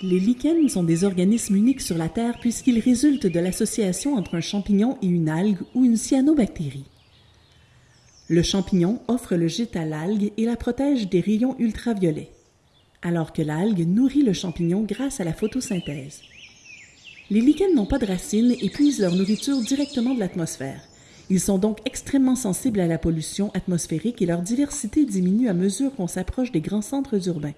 Les lichens sont des organismes uniques sur la Terre puisqu'ils résultent de l'association entre un champignon et une algue ou une cyanobactérie. Le champignon offre le gîte à l'algue et la protège des rayons ultraviolets, alors que l'algue nourrit le champignon grâce à la photosynthèse. Les lichens n'ont pas de racines et puisent leur nourriture directement de l'atmosphère. Ils sont donc extrêmement sensibles à la pollution atmosphérique et leur diversité diminue à mesure qu'on s'approche des grands centres urbains.